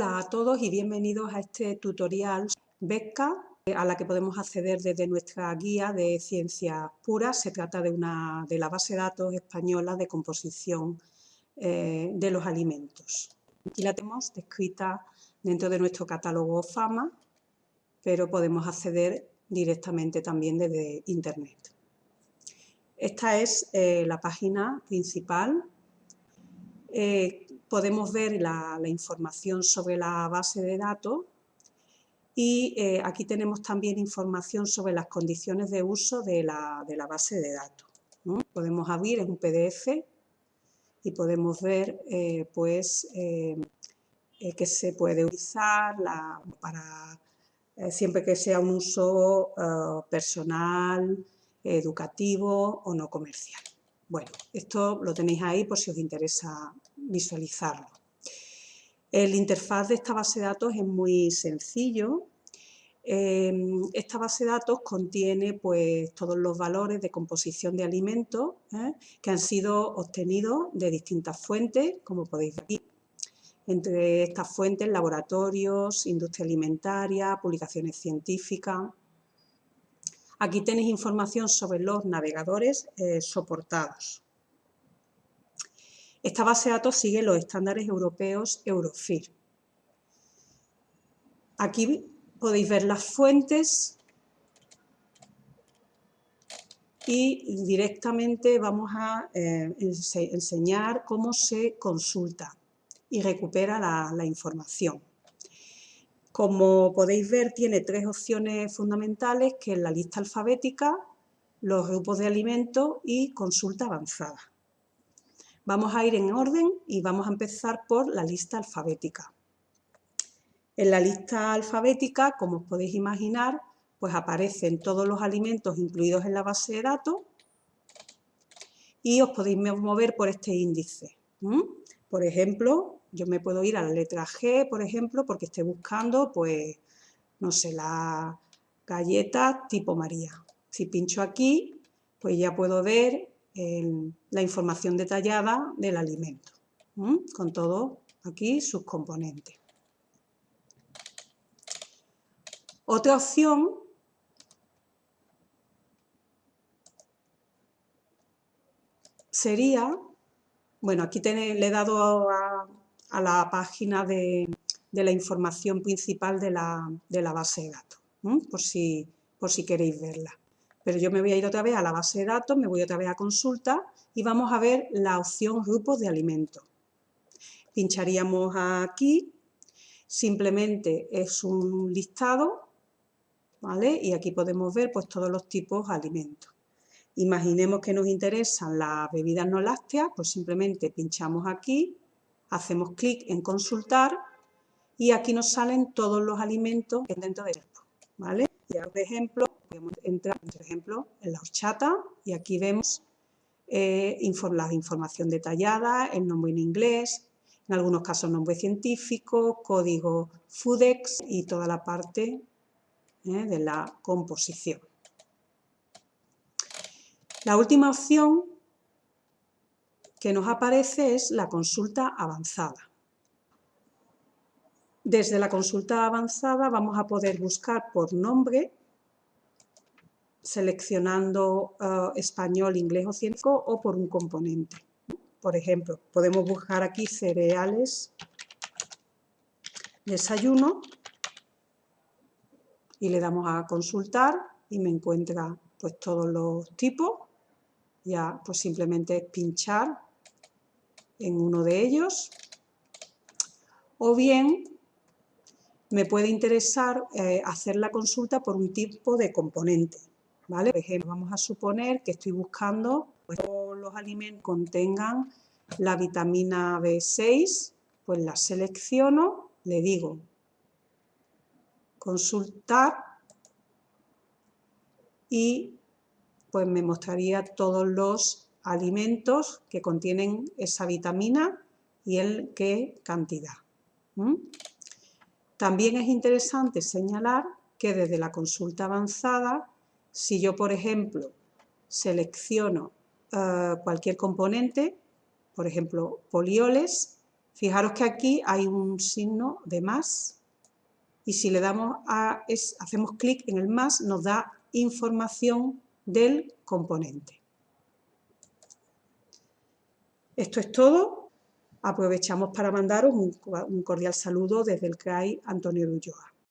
Hola a todos y bienvenidos a este tutorial Beca a la que podemos acceder desde nuestra guía de ciencias puras. Se trata de, una, de la base de datos española de composición eh, de los alimentos. Aquí la tenemos descrita dentro de nuestro catálogo FAMA, pero podemos acceder directamente también desde Internet. Esta es eh, la página principal. Eh, podemos ver la, información sobre la base de datos y eh, aquí tenemos también información sobre las condiciones de uso de la, base de datos. Podemos abrir, es un PDF y podemos ver pues, que se puede utilizar para eh, siempre que sea un uso eh, personal, educativo o no comercial. Bueno, esto lo tenéis ahí por si os interesa visualizarlo. El interfaz de esta base de datos es muy sencillo. Em, esta base de datos contiene pues, todos los valores de composición de alimentos ¿eh? que han sido obtenidos de distintas fuentes, como podéis ver aquí. Entre estas fuentes, laboratorios, industria alimentaria, publicaciones científicas. Aquí tenéis información sobre los navegadores eh, soportados. Esta base de datos sigue los estándares europeos Eurofir. Aquí podéis ver las fuentes y directamente vamos a eh, enseñar cómo se consulta y recupera la, información. Como podéis ver, tiene tres opciones fundamentales, que es la lista alfabética, los grupos de alimentos y consulta avanzada. Vamos a ir en orden y vamos a empezar por la lista alfabética. En la lista alfabética, como os podéis imaginar, pues aparecen todos los alimentos incluidos en la base de datos y os podéis mover por este índice. Por ejemplo, yo me puedo ir a la letra G, por ejemplo, porque estoy buscando, pues, no sé, la galleta tipo María. Si pincho aquí, pues ya puedo ver la información detallada del alimento, con todo aquí sus componentes. Otra opción sería, bueno, aquí le he dado a, a la página de, la información principal de la, base de datos, por, si, por si queréis verla. Pero yo me voy a ir otra vez a la base de datos, me voy otra vez a consulta y vamos a ver la opción grupos de alimentos. Pincharíamos aquí, simplemente es un listado, ¿vale? Y aquí podemos ver pues, todos los tipos de alimentos. Imaginemos que nos interesan las bebidas no lácteas, pues simplemente pinchamos aquí hacemos clic en consultar y aquí nos salen todos los alimentos dentro del grupo, ¿vale? Y ahora, por ejemplo, podemos entrar, por ejemplo, en la horchata y aquí vemos eh, la información detallada, el nombre en inglés, en algunos casos nombre científico, código FUDEX y toda la parte eh, de la composición. La última opción que nos aparece es la consulta avanzada. Desde la consulta avanzada vamos a poder buscar por nombre, seleccionando eh, español, inglés o científico o por un componente. Por ejemplo, podemos buscar aquí cereales, desayuno y le damos a consultar y me encuentra pues todos los tipos. Ya pues simplemente es pinchar en uno de ellos o bien me puede interesar eh, hacer la consulta por un tipo de componente. ¿vale? Vamos a suponer que estoy buscando que pues, todos los alimentos contengan la vitamina B6, pues la selecciono, le digo consultar y pues me mostraría todos los alimentos que contienen esa vitamina y el qué cantidad. También es interesante señalar que desde la consulta avanzada, si yo, por ejemplo, selecciono eh, cualquier componente, por ejemplo, polioles, Fijaros que aquí hay un signo de más y si le damos a, hacemos clic en el más nos da información del componente. Esto es todo. Aprovechamos para mandaros un, cordial saludo desde el CRAI Antonio Ulloa.